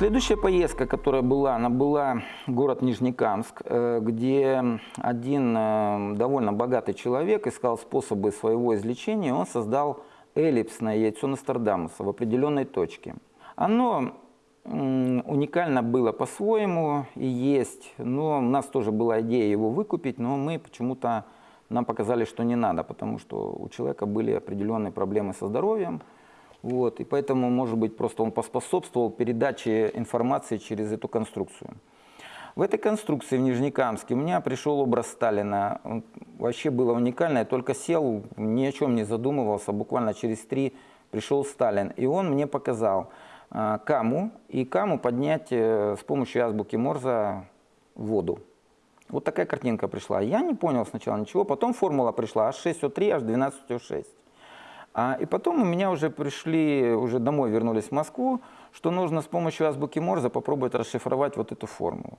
Следующая поездка, которая была, она была город Нижнекамск, э, где один э, довольно богатый человек искал способы своего излечения. Он создал эллипсное яйцо Нострадамуса в определенной точке. Оно уникально было по-своему и есть, но у нас тоже была идея его выкупить, но мы почему-то, нам показали, что не надо, потому что у человека были определенные проблемы со здоровьем, вот, и поэтому, может быть, просто он поспособствовал передаче информации через эту конструкцию. В этой конструкции в Нижнекамске у меня пришел образ Сталина. Вообще было уникально. Я только сел, ни о чем не задумывался. Буквально через три пришел Сталин. И он мне показал э, каму. И каму поднять э, с помощью азбуки Морза воду. Вот такая картинка пришла. Я не понял сначала ничего. Потом формула пришла H6O3, H12O6. А, и потом у меня уже пришли, уже домой вернулись в Москву, что нужно с помощью азбуки Морзе попробовать расшифровать вот эту формулу.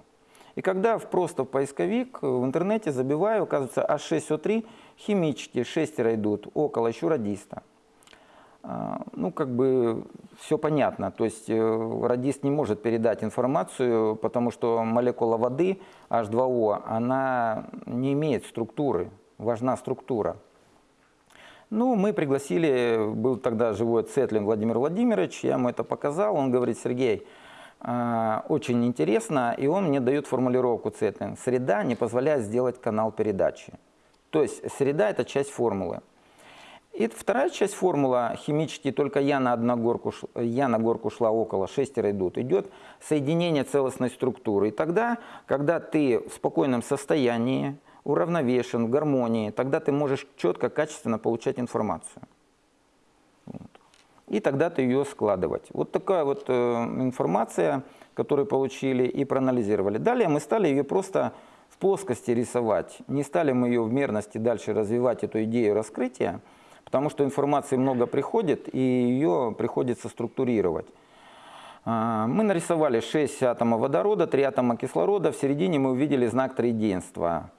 И когда в просто в поисковик в интернете забиваю, оказывается, А6О3 химические, шестеро идут, около еще радиста. А, ну, как бы все понятно. То есть э, радист не может передать информацию, потому что молекула воды H2O, она не имеет структуры, важна структура. Ну, мы пригласили, был тогда живой Цетлин Владимир Владимирович, я ему это показал, он говорит, Сергей, а, очень интересно, и он мне дает формулировку Цетлин. Среда не позволяет сделать канал передачи. То есть среда – это часть формулы. И вторая часть формулы химически, только я на, одну горку, я на горку шла около, шестеро идут, идет соединение целостной структуры. И тогда, когда ты в спокойном состоянии, уравновешен, в гармонии, тогда ты можешь четко, качественно получать информацию. Вот. И тогда ты ее складывать. Вот такая вот э, информация, которую получили и проанализировали. Далее мы стали ее просто в плоскости рисовать. Не стали мы ее в мерности дальше развивать, эту идею раскрытия, потому что информации много приходит, и ее приходится структурировать. А, мы нарисовали 6 атомов водорода, 3 атома кислорода, в середине мы увидели знак триединства.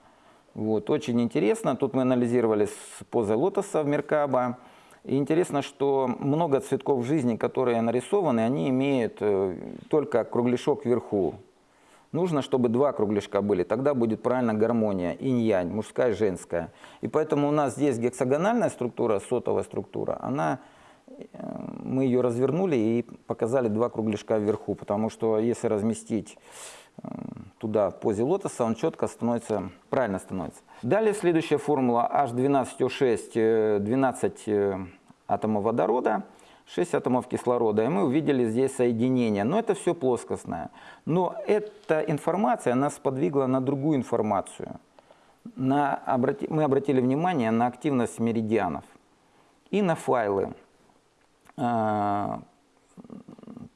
Вот, очень интересно. Тут мы анализировали с позой лотоса в Меркаба. И интересно, что много цветков жизни, которые нарисованы, они имеют э, только кругляшок вверху. Нужно, чтобы два кругляшка были, тогда будет правильно гармония, инь-янь, мужская женская. И поэтому у нас здесь гексагональная структура, сотовая структура, она, э, мы ее развернули и показали два кругляшка вверху, потому что если разместить туда в позе лотоса, он четко становится, правильно становится. Далее следующая формула H12O6, 12 э, э, атомов водорода, 6 атомов кислорода. И мы увидели здесь соединение. Но это все плоскостное. Но эта информация нас подвигла на другую информацию. На, обрати, мы обратили внимание на активность меридианов и на файлы а,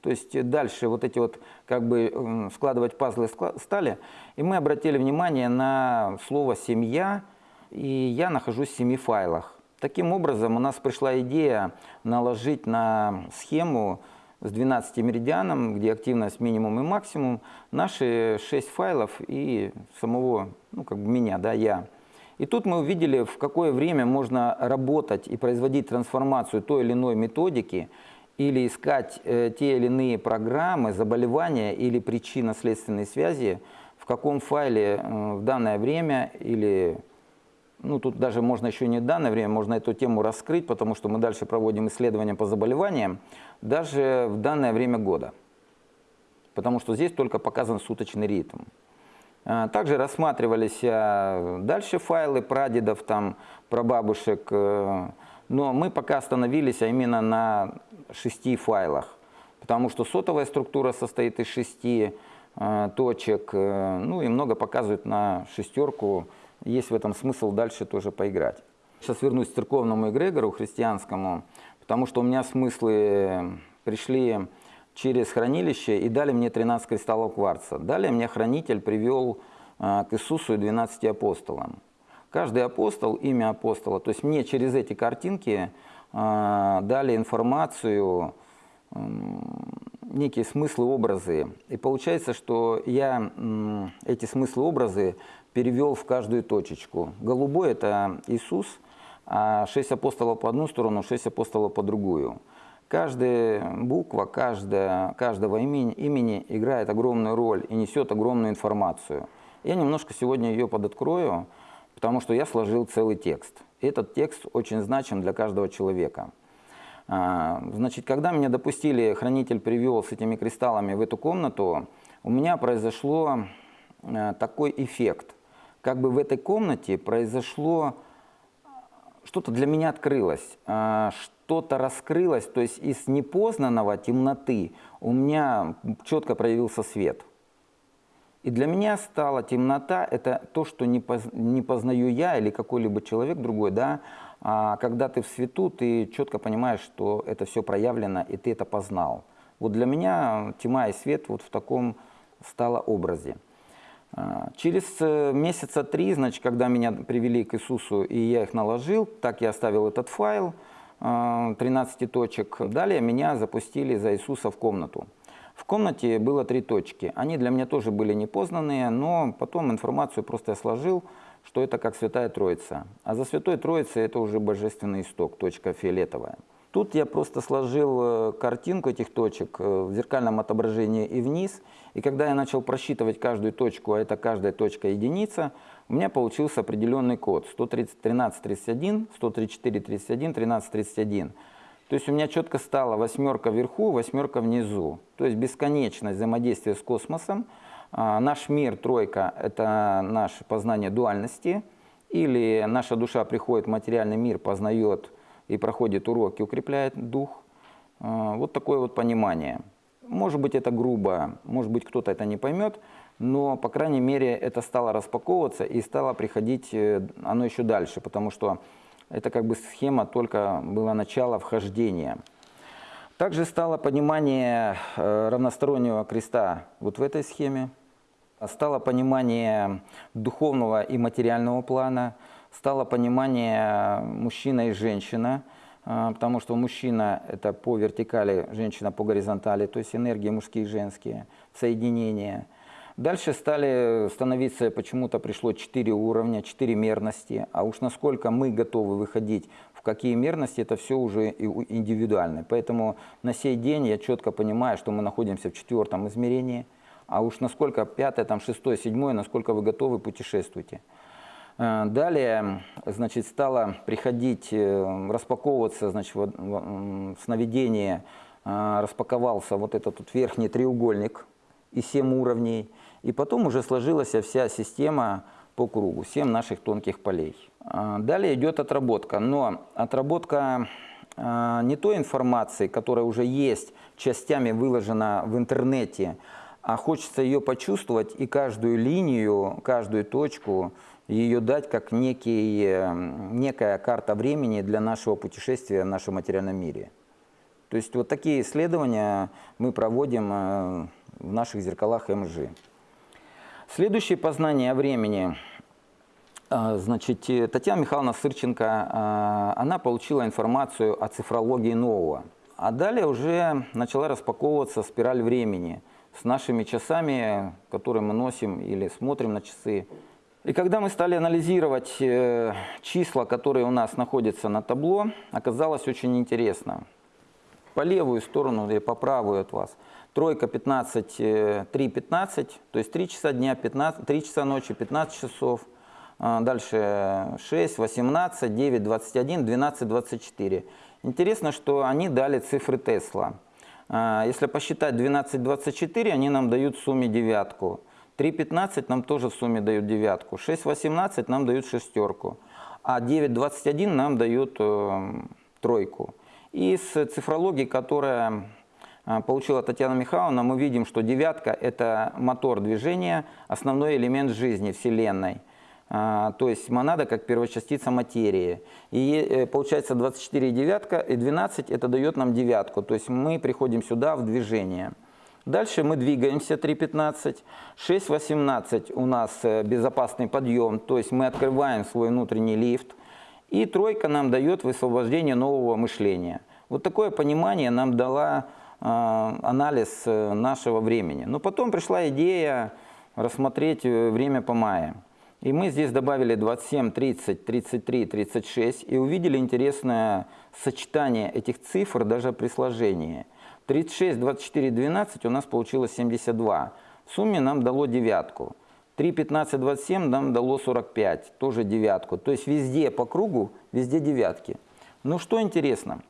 то есть дальше вот эти вот, как бы складывать пазлы стали. И мы обратили внимание на слово «семья», и я нахожусь в семи файлах. Таким образом, у нас пришла идея наложить на схему с 12 меридианом, где активность минимум и максимум, наши 6 файлов и самого, ну как бы меня, да, я. И тут мы увидели, в какое время можно работать и производить трансформацию той или иной методики, или искать э, те или иные программы, заболевания или причинно-следственные связи, в каком файле э, в данное время или, ну тут даже можно еще не в данное время, можно эту тему раскрыть, потому что мы дальше проводим исследования по заболеваниям, даже в данное время года. Потому что здесь только показан суточный ритм. Э, также рассматривались э, дальше файлы прадедов, там, прабабушек, э, но мы пока остановились а именно на шести файлах, потому что сотовая структура состоит из шести э, точек, э, ну и много показывают на шестерку, есть в этом смысл дальше тоже поиграть. Сейчас вернусь к церковному эгрегору христианскому, потому что у меня смыслы пришли через хранилище и дали мне 13 кристаллов кварца. Далее мне хранитель привел э, к Иисусу и 12 апостолам. Каждый апостол, имя апостола, то есть мне через эти картинки э, дали информацию, некие смыслы, образы. И получается, что я эти смыслы, образы перевел в каждую точечку. Голубой – это Иисус, а шесть апостолов по одну сторону, шесть апостолов по другую. Каждая буква каждая, каждого имени, имени играет огромную роль и несет огромную информацию. Я немножко сегодня ее подоткрою, потому что я сложил целый текст. Этот текст очень значим для каждого человека. А, значит, когда меня допустили, хранитель привел с этими кристаллами в эту комнату, у меня произошло а, такой эффект. Как бы в этой комнате произошло, что-то для меня открылось, а, что-то раскрылось, то есть из непознанного темноты у меня четко проявился свет. И для меня стала темнота – это то, что не, поз, не познаю я или какой-либо человек другой, да, а когда ты в свету, ты четко понимаешь, что это все проявлено, и ты это познал. Вот для меня тьма и свет вот в таком стало образе. А, через э, месяца три, значит, когда меня привели к Иисусу, и я их наложил, так я оставил этот файл, 13 а, точек. Далее меня запустили за Иисуса в комнату. В комнате было три точки. Они для меня тоже были непознанные, но потом информацию просто я сложил, что это как Святая Троица. А за Святой Троицей это уже Божественный исток, точка фиолетовая. Тут я просто сложил э, картинку этих точек э, в зеркальном отображении и вниз. И когда я начал просчитывать каждую точку, а это каждая точка единица, у меня получился определенный код 11331, 13431, 1331. То есть у меня четко стала восьмерка вверху, восьмерка внизу. То есть бесконечность взаимодействия с космосом. А, наш мир, тройка, это наше познание дуальности. Или наша душа приходит в материальный мир, познает и проходит уроки, укрепляет дух. А, вот такое вот понимание. Может быть это грубо, может быть кто-то это не поймет, но, по крайней мере, это стало распаковываться и стало приходить э, оно еще дальше, потому что это как бы схема только было начало вхождения. Также стало понимание э, равностороннего креста вот в этой схеме. Стало понимание духовного и материального плана. Стало понимание мужчина и женщина, э, потому что мужчина – это по вертикали, женщина по горизонтали, то есть энергии мужские и женские, соединения – Дальше стали становиться, почему-то пришло 4 уровня, 4 мерности. А уж насколько мы готовы выходить в какие мерности, это все уже индивидуально. Поэтому на сей день я четко понимаю, что мы находимся в четвертом измерении. А уж насколько пятое, там шестое, седьмое, насколько вы готовы, путешествуйте. Э, далее, значит, стало приходить, э, распаковываться, значит, сновидение, э, распаковался вот этот вот верхний треугольник и 7 уровней. И потом уже сложилась вся система по кругу, 7 наших тонких полей. А, далее идет отработка, но отработка а, не той информации, которая уже есть, частями выложена в интернете, а хочется ее почувствовать и каждую линию, каждую точку ее дать как некий, э, некая карта времени для нашего путешествия в нашем материальном мире. То есть вот такие исследования мы проводим э, в наших зеркалах МЖ. Следующее познание о времени. А, значит, э, Татьяна Михайловна Сырченко, а, она получила информацию о цифрологии нового. А далее уже начала распаковываться спираль времени с нашими часами, которые мы носим или смотрим на часы. И когда мы стали анализировать э, числа, которые у нас находятся на табло, оказалось очень интересно. По левую сторону и по правую от вас – Тройка 15, 3, 15, то есть 3 часа дня, 15, 3 часа ночи, 15 часов. А, дальше 6, 18, 9, 21, 12, 24. Интересно, что они дали цифры Тесла. А, если посчитать 12, 24, они нам дают в сумме девятку. 3.15 нам тоже в сумме дают девятку. 6.18 нам дают шестерку. А 9.21 нам дают э, тройку. И с цифрологией, которая получила Татьяна Михайловна, мы видим, что девятка – это мотор движения, основной элемент жизни Вселенной. А, то есть монада как первочастица материи. И э, получается 24 девятка, и 12 это дает нам девятку. То есть мы приходим сюда в движение. Дальше мы двигаемся 3.15. 6.18 у нас э, безопасный подъем, то есть мы открываем свой внутренний лифт. И тройка нам дает высвобождение нового мышления. Вот такое понимание нам дала а, анализ э, нашего времени. Но потом пришла идея рассмотреть э, время по мае. И мы здесь добавили 27, 30, 33, 36 и увидели интересное сочетание этих цифр даже при сложении. 36, 24, 12 у нас получилось 72. В сумме нам дало девятку. 3, 15, 27 нам дало 45, тоже девятку. То есть везде по кругу, везде девятки. Ну что интересно, а,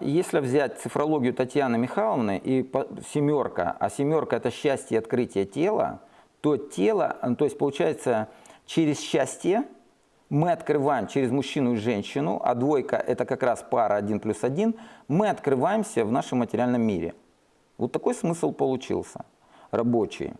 если взять цифрологию Татьяны Михайловны и семерка, а семерка это счастье и открытие тела, то тело, то есть получается через счастье мы открываем через мужчину и женщину, а двойка это как раз пара 1 плюс 1, мы открываемся в нашем материальном мире. Вот такой смысл получился, рабочий.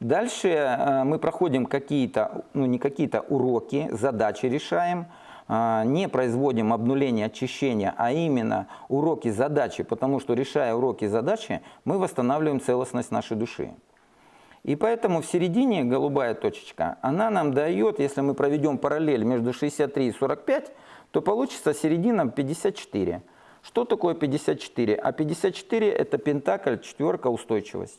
Дальше э, мы проходим какие-то, ну не какие-то уроки, задачи решаем, э, не производим обнуление, очищения, а именно уроки, задачи, потому что решая уроки, задачи, мы восстанавливаем целостность нашей души. И поэтому в середине голубая точечка, она нам дает, если мы проведем параллель между 63 и 45, то получится середина 54. Что такое 54? А 54 это пентакль, четверка, устойчивость.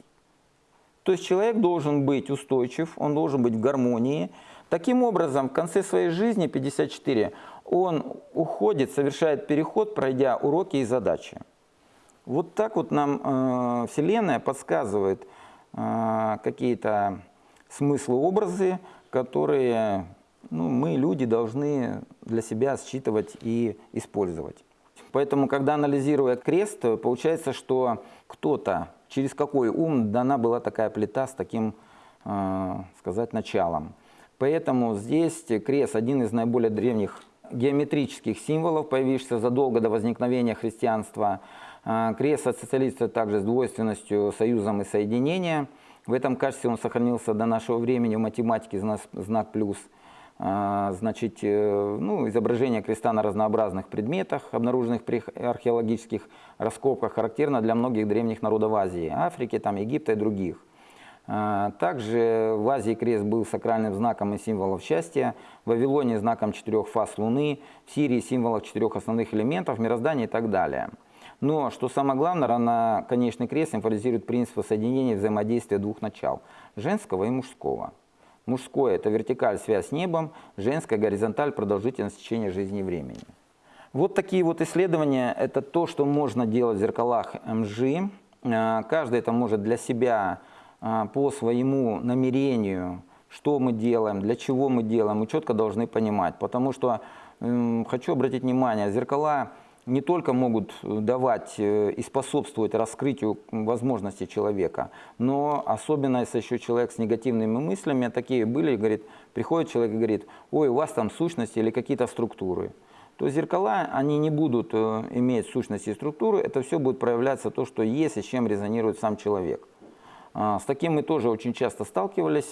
То есть человек должен быть устойчив, он должен быть в гармонии. Таким образом, в конце своей жизни, 54, он уходит, совершает переход, пройдя уроки и задачи. Вот так вот нам э, Вселенная подсказывает э, какие-то смыслы, образы, которые ну, мы, люди, должны для себя считывать и использовать. Поэтому, когда анализируя крест, получается, что кто-то через какой ум дана была такая плита с таким, э, сказать, началом. Поэтому здесь крест один из наиболее древних геометрических символов, появившихся задолго до возникновения христианства. Э, крест ассоциируется также с двойственностью, союзом и соединением. В этом качестве он сохранился до нашего времени в математике знак, знак плюс – а, значит, э, ну, изображение креста на разнообразных предметах, обнаруженных при археологических раскопках, характерно для многих древних народов Азии, Африки, там, Египта и других. А, также в Азии крест был сакральным знаком и символом счастья, в Вавилоне знаком четырех фаз Луны, в Сирии символом четырех основных элементов, мироздания и так далее. Но, что самое главное, на конечный крест символизирует принцип соединения взаимодействия двух начал – женского и мужского. Мужское – это вертикаль, связь с небом, женская – горизонталь, продолжительность течения жизни и времени. Вот такие вот исследования – это то, что можно делать в зеркалах МЖ. А, каждый это может для себя по своему намерению, что мы делаем, для чего мы делаем, мы четко должны понимать. Потому что, хочу обратить внимание, зеркала – не только могут э, давать э, и способствовать раскрытию возможностей человека, но особенно если еще человек с негативными мыслями, такие были, говорит, приходит человек и говорит, ой, у вас там сущности или какие-то структуры. То зеркала, они не будут э, иметь сущности и структуры, это все будет проявляться то, что есть и с чем резонирует сам человек. А, с таким мы тоже очень часто сталкивались,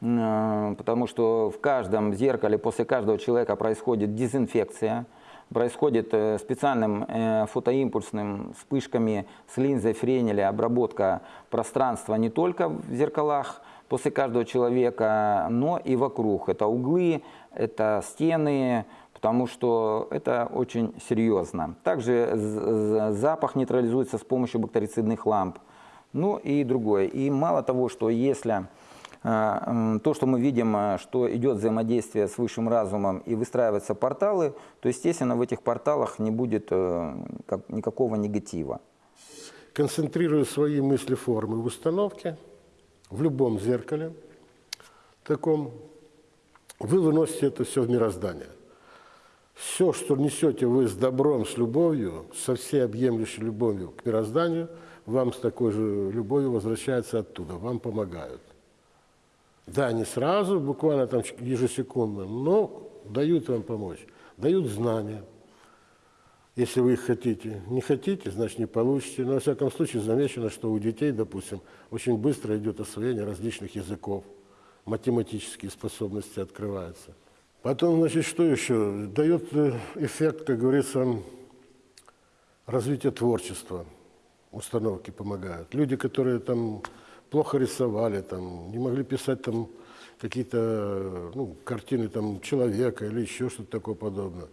потому что в каждом зеркале после каждого человека происходит дезинфекция, происходит э, специальным э, фотоимпульсным вспышками с линзой Френеля обработка пространства не только в зеркалах после каждого человека, но и вокруг. Это углы, это стены, потому что это очень серьезно. Также запах нейтрализуется с помощью бактерицидных ламп. Ну и другое. И мало того, что если а, то, что мы видим, а, что идет взаимодействие с высшим разумом и выстраиваются порталы, то, естественно, в этих порталах не будет э, никакого негатива. Концентрируя свои мысли, формы в установке, в любом зеркале таком, вы выносите это все в мироздание. Все, что несете вы с добром, с любовью, со всей объемлющей любовью к мирозданию, вам с такой же любовью возвращается оттуда, вам помогают. Да, не сразу, буквально там ежесекундно, но дают вам помочь, дают знания, если вы их хотите. Не хотите, значит не получите. Но, во всяком случае, замечено, что у детей, допустим, очень быстро идет освоение различных языков, математические способности открываются. Потом, значит, что еще? Дает э, эффект, как говорится, развития творчества. Установки помогают. Люди, которые там плохо рисовали, там, не могли писать там какие-то ну, картины там, человека или еще что-то такое подобное.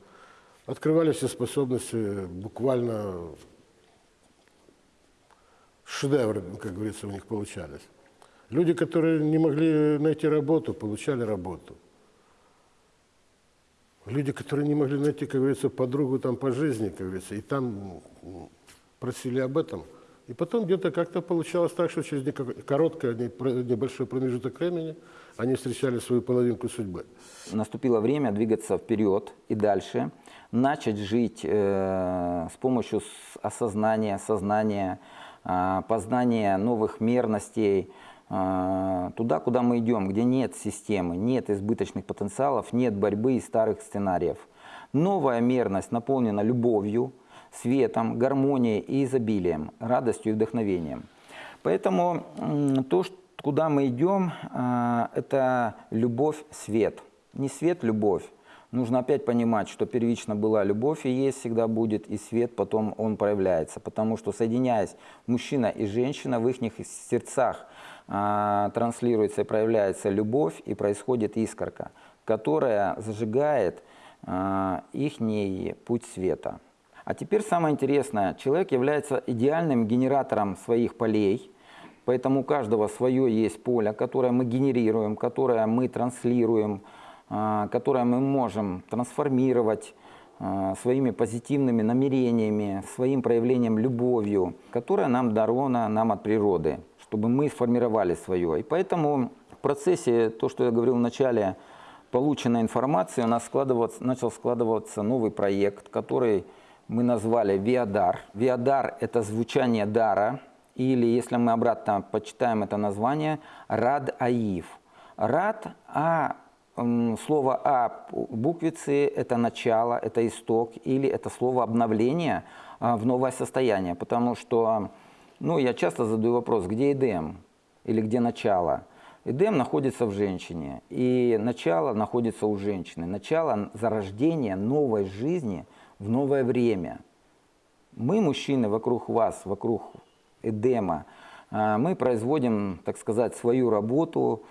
Открывали все способности, буквально шедевры, как говорится, у них получались. Люди, которые не могли найти работу, получали работу. Люди, которые не могли найти, как говорится, подругу там по жизни, как говорится, и там просили об этом. И потом где-то как-то получалось так, что через про- небольшой промежуток времени они встречали свою половинку судьбы. Наступило время двигаться вперед и дальше, начать жить э, с помощью осознания, сознания, э, познания новых мерностей, э, туда, куда мы идем, где нет системы, нет избыточных потенциалов, нет борьбы и старых сценариев. Новая мерность наполнена любовью, светом, гармонией и изобилием, радостью и вдохновением. Поэтому то, куда мы идем, а, это любовь, свет. Не свет, любовь. Нужно опять понимать, что первично была любовь и есть всегда будет, и свет потом он проявляется. Потому что соединяясь мужчина и женщина, в их сердцах а, транслируется и проявляется любовь, и происходит искорка, которая зажигает их путь света. А теперь самое интересное. Человек является идеальным генератором своих полей, поэтому у каждого свое есть поле, которое мы генерируем, которое мы транслируем, а, которое мы можем трансформировать а, своими позитивными намерениями, своим проявлением любовью, которая нам дарована нам от природы, чтобы мы сформировали свое. И поэтому в процессе, то, что я говорил в начале, полученной информации, у нас складываться, начал складываться новый проект, который мы назвали Виадар. Виадар – это звучание дара, или, если мы обратно почитаем это название, Рад Аив. Рад, а слово А буквицы – это начало, это исток, или это слово обновление а, в новое состояние. Потому что, ну, я часто задаю вопрос, где Эдем или где начало? Эдем находится в женщине, и начало находится у женщины. Начало зарождения новой жизни – в новое время. Мы, мужчины, вокруг вас, вокруг Эдема, а, мы производим, так сказать, свою работу,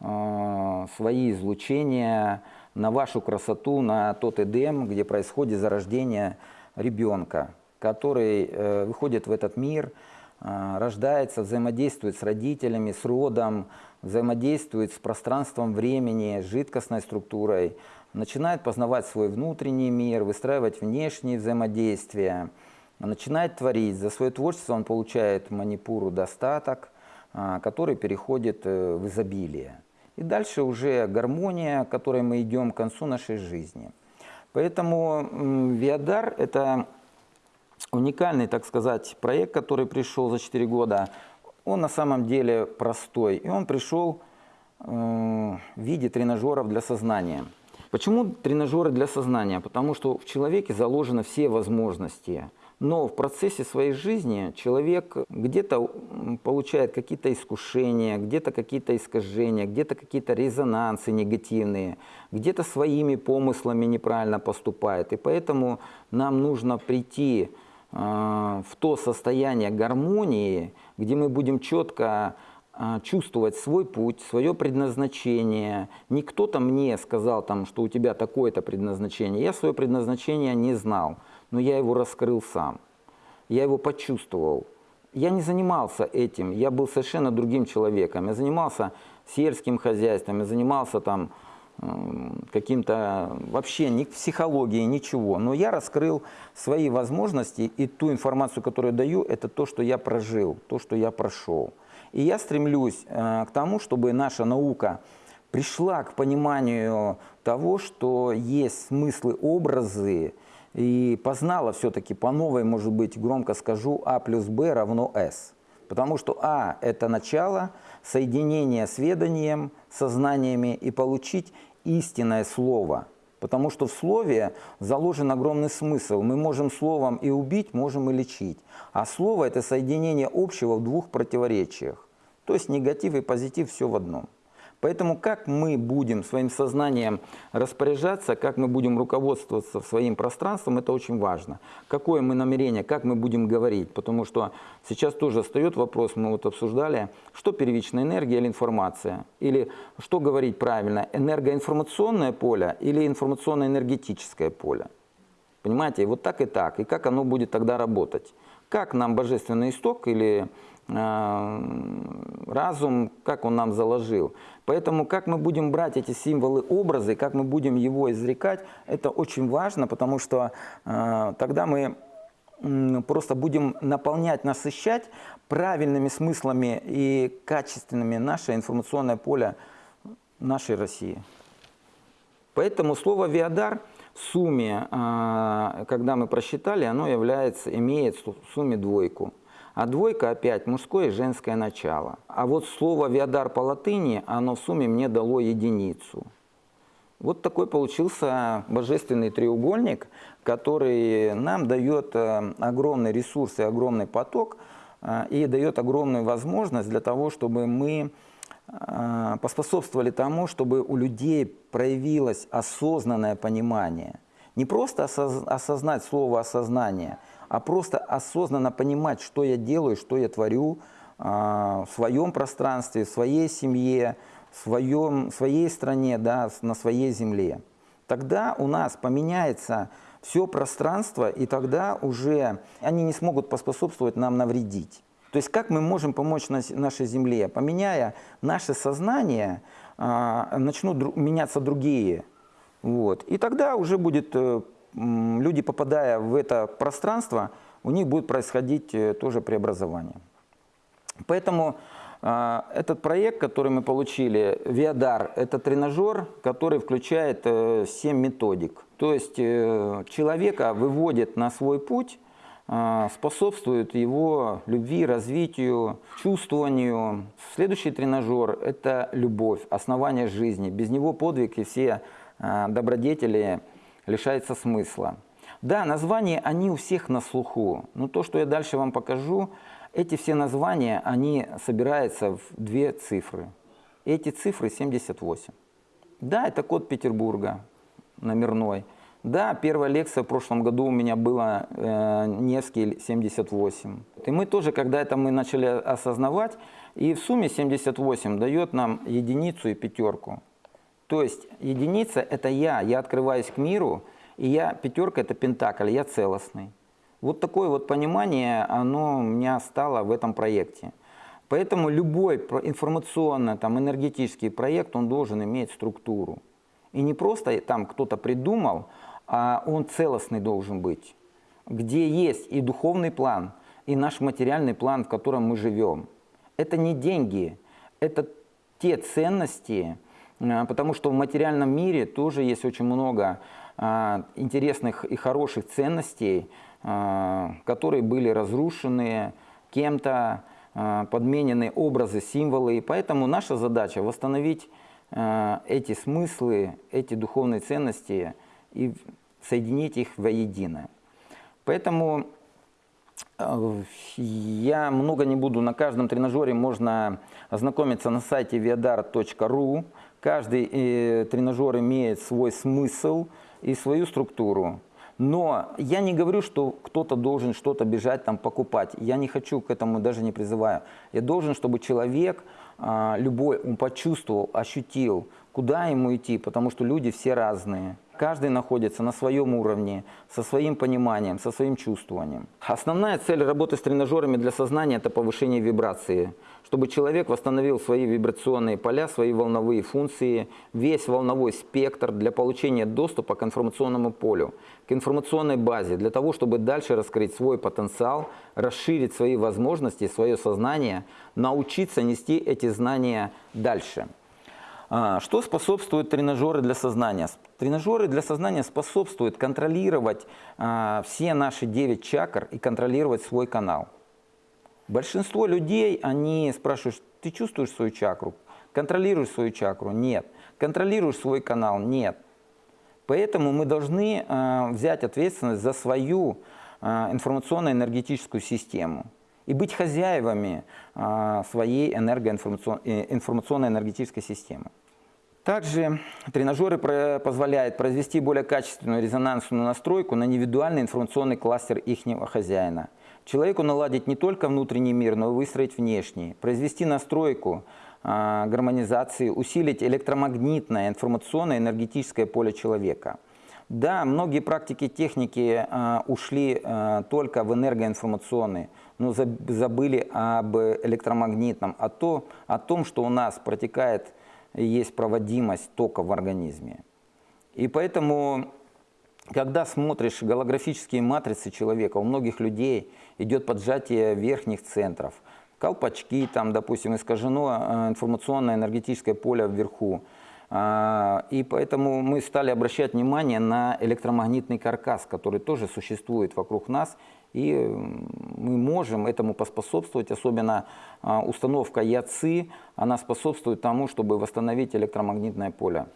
а, свои излучения на вашу красоту, на тот Эдем, где происходит зарождение ребенка, который э, выходит в этот мир, а, рождается, взаимодействует с родителями, с родом, взаимодействует с пространством времени, с жидкостной структурой, начинает познавать свой внутренний мир, выстраивать внешние взаимодействия, начинает творить. За свое творчество он получает манипуру достаток, а, который переходит э, в изобилие. И дальше уже гармония, к которой мы идем к концу нашей жизни. Поэтому Виадар – это уникальный, так сказать, проект, который пришел за 4 года. Он на самом деле простой, и он пришел э, в виде тренажеров для сознания – Почему тренажеры для сознания? Потому что в человеке заложены все возможности. Но в процессе своей жизни человек где-то получает какие-то искушения, где-то какие-то искажения, где-то какие-то резонансы негативные, где-то своими помыслами неправильно поступает. И поэтому нам нужно прийти э, в то состояние гармонии, где мы будем четко чувствовать свой путь, свое предназначение. Не кто-то мне сказал, там, что у тебя такое-то предназначение. Я свое предназначение не знал, но я его раскрыл сам. Я его почувствовал. Я не занимался этим, я был совершенно другим человеком. Я занимался сельским хозяйством, я занимался там каким-то вообще ни психологией, ничего. Но я раскрыл свои возможности, и ту информацию, которую даю, это то, что я прожил, то, что я прошел. И я стремлюсь э, к тому, чтобы наша наука пришла к пониманию того, что есть смыслы, образы, и познала все-таки по новой, может быть, громко скажу, А плюс Б равно С. Потому что А – это начало соединения с веданием, сознаниями и получить истинное слово. Потому что в слове заложен огромный смысл. Мы можем словом и убить, можем и лечить. А слово – это соединение общего в двух противоречиях. То есть негатив и позитив все в одном. Поэтому как мы будем своим сознанием распоряжаться, как мы будем руководствоваться своим пространством, это очень важно. Какое мы намерение, как мы будем говорить. Потому что сейчас тоже встает вопрос, мы вот обсуждали, что первичная энергия или информация. Или что говорить правильно, энергоинформационное поле или информационно-энергетическое поле. Понимаете, вот так и так. И как оно будет тогда работать. Как нам божественный исток или разум, как он нам заложил. Поэтому как мы будем брать эти символы, образы, как мы будем его изрекать, это очень важно, потому что э, тогда мы просто будем наполнять, насыщать правильными смыслами и качественными наше информационное поле нашей России. Поэтому слово «виадар» в сумме, а, когда мы просчитали, оно является, имеет в сумме двойку. А двойка опять мужское и женское начало. А вот слово «виадар» по латыни, оно в сумме мне дало единицу. Вот такой получился божественный треугольник, который нам дает э, огромный ресурс и огромный поток, э, и дает огромную возможность для того, чтобы мы э, поспособствовали тому, чтобы у людей проявилось осознанное понимание. Не просто осознать слово «осознание», а просто осознанно понимать, что я делаю, что я творю в своем пространстве, в своей семье, в своем, своей стране, да, на своей земле. Тогда у нас поменяется все пространство, и тогда уже они не смогут поспособствовать нам навредить. То есть как мы можем помочь нашей Земле? Поменяя наше сознание, а, начнут меняться другие. Вот. И тогда уже будет, э, люди попадая в это пространство, у них будет происходить э, тоже преобразование. Поэтому а, этот проект, который мы получили, Виадар, это тренажер, который включает 7 э, методик. То есть э, человека выводит на свой путь, а, способствует его любви, развитию, чувствованию. Следующий тренажер – это любовь, основание жизни. Без него подвиг и все а, добродетели лишаются смысла. Да, названия, они у всех на слуху, но то, что я дальше вам покажу – эти все названия, они собираются в две цифры. Эти цифры 78. Да, это код Петербурга, номерной. Да, первая лекция в прошлом году у меня была э, Невский 78. И мы тоже, когда это мы начали осознавать, и в сумме 78 дает нам единицу и пятерку. То есть единица – это я, я открываюсь к миру, и я, пятерка – это пентакль, я целостный. Вот такое вот понимание, оно у меня стало в этом проекте. Поэтому любой информационно, там, энергетический проект, он должен иметь структуру. И не просто там кто-то придумал, а он целостный должен быть. Где есть и духовный план, и наш материальный план, в котором мы живем. Это не деньги, это те ценности, потому что в материальном мире тоже есть очень много а, интересных и хороших ценностей, а, которые были разрушены кем-то, подменены образы, символы. И поэтому наша задача восстановить эти смыслы, эти духовные ценности и соединить их воедино. Поэтому я много не буду, на каждом тренажере можно ознакомиться на сайте viadar.ru. Каждый э, тренажер имеет свой смысл и свою структуру. Но я не говорю, что кто-то должен что-то бежать там покупать. Я не хочу к этому, даже не призываю. Я должен, чтобы человек, а, любой, он почувствовал, ощутил, куда ему идти, потому что люди все разные. Каждый находится на своем уровне, со своим пониманием, со своим чувствованием. Основная цель работы с тренажерами для сознания – это повышение вибрации, чтобы человек восстановил свои вибрационные поля, свои волновые функции, весь волновой спектр для получения доступа к информационному полю, к информационной базе, для того, чтобы дальше раскрыть свой потенциал, расширить свои возможности, свое сознание, научиться нести эти знания дальше. А, что способствует тренажеры для сознания? Тренажеры для сознания способствуют контролировать а, все наши 9 чакр и контролировать свой канал. Большинство людей, они спрашивают, ты чувствуешь свою чакру? Контролируешь свою чакру? Нет. Контролируешь свой канал? Нет. Поэтому мы должны э, взять ответственность за свою информационно-энергетическую систему и быть хозяевами э, своей энергоинформационно-энергетической системы. Также тренажеры позволяют произвести более качественную резонансную настройку на индивидуальный информационный кластер их хозяина. Человеку наладить не только внутренний мир, но и выстроить внешний, произвести настройку э, гармонизации, усилить электромагнитное информационное энергетическое поле человека. Да, многие практики техники э, ушли э, только в энергоинформационные, но забыли об электромагнитном, о, то, о том, что у нас протекает, есть проводимость тока в организме. И поэтому, когда смотришь голографические матрицы человека, у многих людей идет поджатие верхних центров, колпачки, там, допустим, искажено э, информационное энергетическое поле вверху, а, и поэтому мы стали обращать внимание на электромагнитный каркас, который тоже существует вокруг нас, и мы можем этому поспособствовать, особенно а, установка ЯЦИ, она способствует тому, чтобы восстановить электромагнитное поле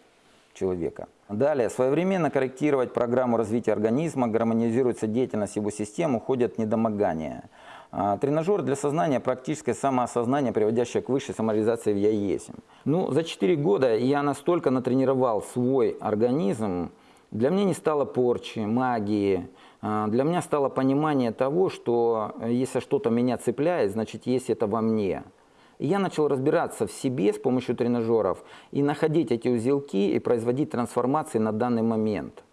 человека. Далее, своевременно корректировать программу развития организма, гармонизируется деятельность его систем, уходят недомогания. А, тренажер для сознания – практическое самоосознание, приводящее к высшей самореализации в «я есим». Ну, за 4 года я настолько натренировал свой организм, для меня не стало порчи, магии, для меня стало понимание того, что э, если что-то меня цепляет, значит, есть это во мне. И я начал разбираться в себе с помощью тренажеров и находить эти узелки и производить трансформации на данный момент.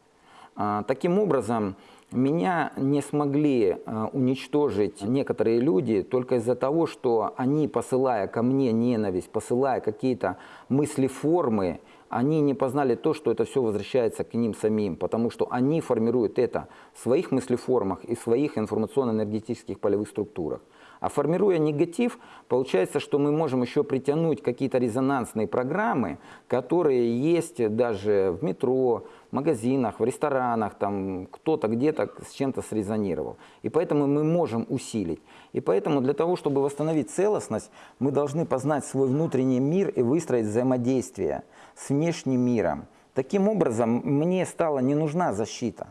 А, таким образом, меня не смогли э, уничтожить некоторые люди только из-за того, что они, посылая ко мне ненависть, посылая какие-то мысли-формы, они не познали то, что это все возвращается к ним самим, потому что они формируют это в своих мыслеформах и в своих информационно-энергетических полевых структурах. А формируя негатив, получается, что мы можем еще притянуть какие-то резонансные программы, которые есть даже в метро, в магазинах, в ресторанах, там кто-то где-то с чем-то срезонировал. И поэтому мы можем усилить. И поэтому для того, чтобы восстановить целостность, мы должны познать свой внутренний мир и выстроить взаимодействие с внешним миром. Таким образом, мне стала не нужна защита.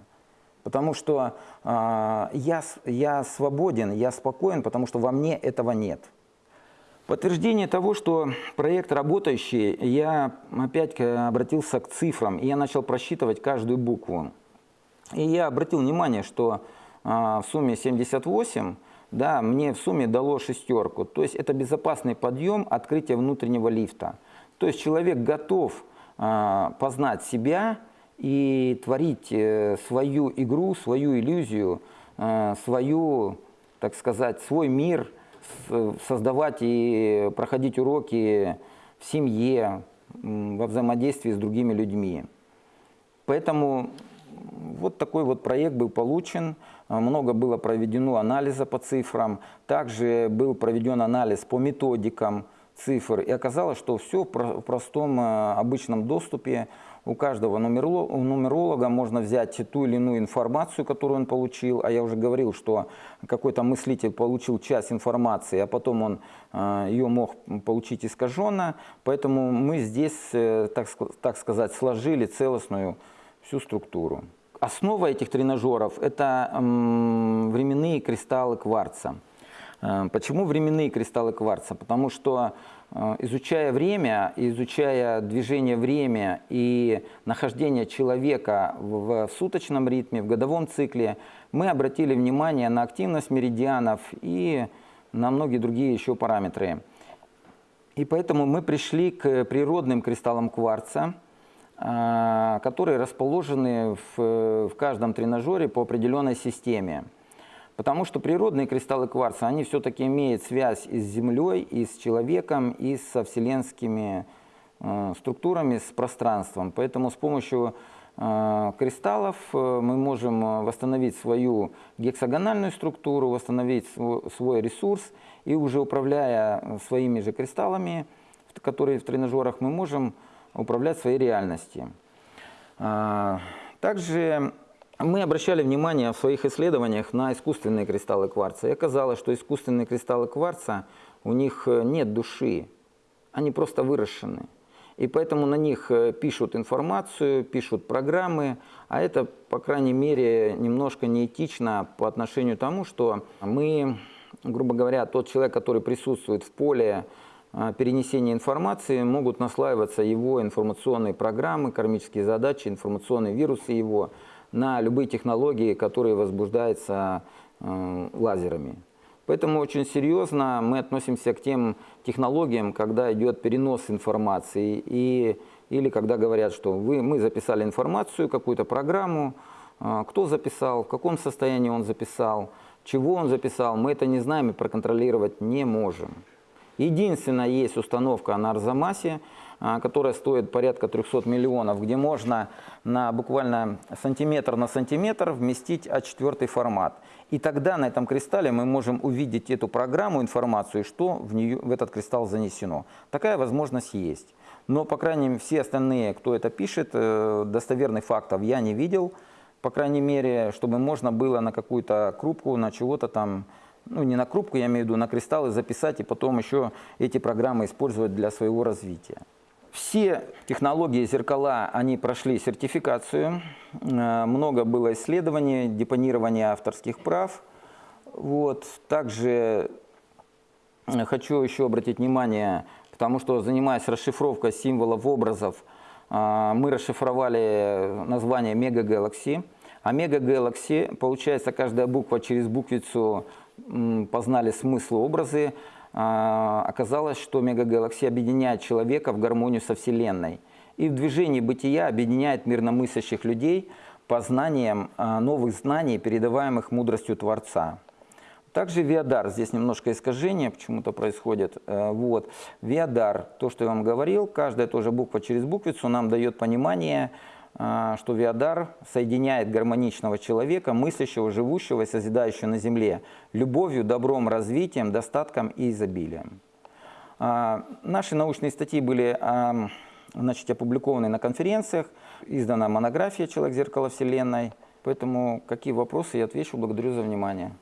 Потому что э, я, я свободен, я спокоен, потому что во мне этого нет. Подтверждение того, что проект работающий, я опять обратился к цифрам, и я начал просчитывать каждую букву. И я обратил внимание, что э, в сумме 78, да, мне в сумме дало шестерку. То есть это безопасный подъем открытия внутреннего лифта. То есть человек готов э, познать себя, и творить э, свою игру, свою иллюзию, э, свою, так сказать, свой мир, создавать и проходить уроки в семье, во взаимодействии с другими людьми. Поэтому вот такой вот проект был получен, много было проведено анализа по цифрам, также был проведен анализ по методикам цифр, и оказалось, что все в простом э, обычном доступе у каждого нумеролога можно взять ту или иную информацию, которую он получил, а я уже говорил, что какой-то мыслитель получил часть информации, а потом он э, ее мог получить искаженно, поэтому мы здесь, э, так, так сказать, сложили целостную всю структуру. Основа этих тренажеров – это временные кристаллы кварца. Э, почему временные кристаллы кварца? Потому что Э, изучая время, изучая движение время и нахождение человека в суточном ритме, в годовом цикле, мы обратили внимание на активность меридианов и на многие другие еще параметры. И поэтому мы пришли к природным кристаллам кварца, э, которые расположены в каждом тренажере по определенной системе. Потому что природные кристаллы кварца, они все-таки имеют связь и с Землей, и с человеком, и со вселенскими э, структурами, с пространством. Поэтому с помощью э, кристаллов э, мы можем восстановить свою гексагональную структуру, восстановить свой, свой ресурс, и уже управляя своими же кристаллами, которые в тренажерах, мы можем управлять своей реальностью. Также мы обращали внимание в своих исследованиях на искусственные кристаллы кварца. И оказалось, что искусственные кристаллы кварца, у них э, нет души, они просто выращены. И поэтому на них э, пишут информацию, пишут программы, а это, по крайней мере, немножко неэтично по отношению к тому, что мы, грубо говоря, тот человек, который присутствует в поле э, перенесения информации, могут наслаиваться его информационные программы, кармические задачи, информационные вирусы его – на любые технологии, которые возбуждаются э, лазерами. Поэтому очень серьезно мы относимся к тем технологиям, когда идет перенос информации. И или когда говорят, что вы, мы записали информацию, какую-то программу, а, кто записал, в каком состоянии он записал, чего он записал, мы это не знаем и проконтролировать не можем. Единственная есть установка на Арзамасе, которая стоит порядка 300 миллионов, где можно на буквально сантиметр на сантиметр вместить А4 формат. И тогда на этом кристалле мы можем увидеть эту программу, информацию, что в, нее, в этот кристалл занесено. Такая возможность есть. Но, по крайней мере, все остальные, кто это пишет, э, достоверных фактов я не видел. По крайней мере, чтобы можно было на какую-то крупку, на чего-то там ну не на крупку, я имею в виду, на кристаллы записать и потом еще эти программы использовать для своего развития. Все технологии зеркала, они прошли сертификацию, э, много было исследований, депонирования авторских прав. Вот. Также э, хочу еще обратить внимание, потому что занимаясь расшифровкой символов, образов, э, мы расшифровали название Мега. А Мега получается, каждая буква через буквицу познали смысл, образы, оказалось, что мегагалаксия объединяет человека в гармонию со Вселенной. И в движении бытия объединяет мирномыслящих людей по знаниям а, новых знаний, передаваемых мудростью Творца. Также Виадар, здесь немножко искажение почему-то происходит. Э, вот. Виадар, то, что я вам говорил, каждая тоже буква через буквицу нам дает понимание, а, что Виадар соединяет гармоничного человека, мыслящего, живущего и созидающего на земле, любовью, добром, развитием, достатком и изобилием. А, наши научные статьи были а, значит, опубликованы на конференциях, издана монография «Человек зеркало Вселенной». Поэтому какие вопросы я отвечу. Благодарю за внимание.